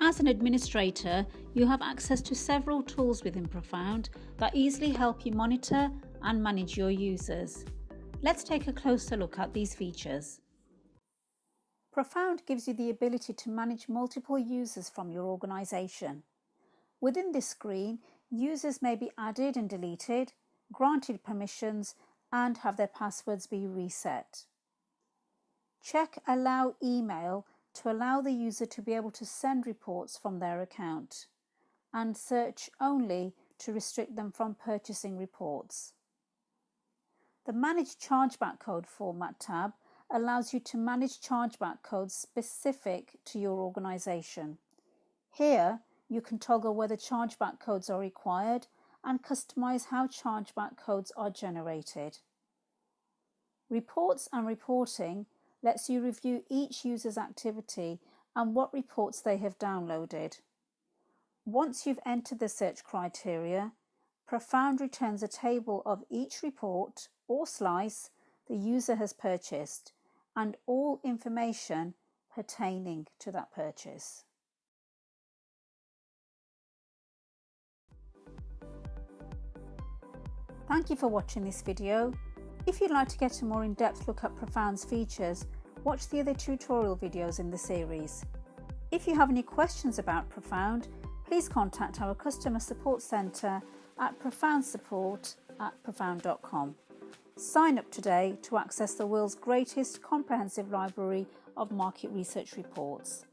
As an administrator, you have access to several tools within Profound that easily help you monitor and manage your users. Let's take a closer look at these features. Profound gives you the ability to manage multiple users from your organisation. Within this screen, users may be added and deleted, granted permissions, and have their passwords be reset. Check Allow Email to allow the user to be able to send reports from their account, and Search Only to restrict them from purchasing reports. The Manage Chargeback Code Format tab allows you to manage chargeback codes specific to your organisation. Here, you can toggle whether chargeback codes are required and customise how chargeback codes are generated. Reports and Reporting lets you review each user's activity and what reports they have downloaded. Once you've entered the search criteria, Profound returns a table of each report or slice the user has purchased and all information pertaining to that purchase. Thank you for watching this video. If you'd like to get a more in-depth look at Profound's features, watch the other tutorial videos in the series. If you have any questions about Profound, please contact our customer support centre at profoundsupport at profound.com. Sign up today to access the world's greatest comprehensive library of market research reports.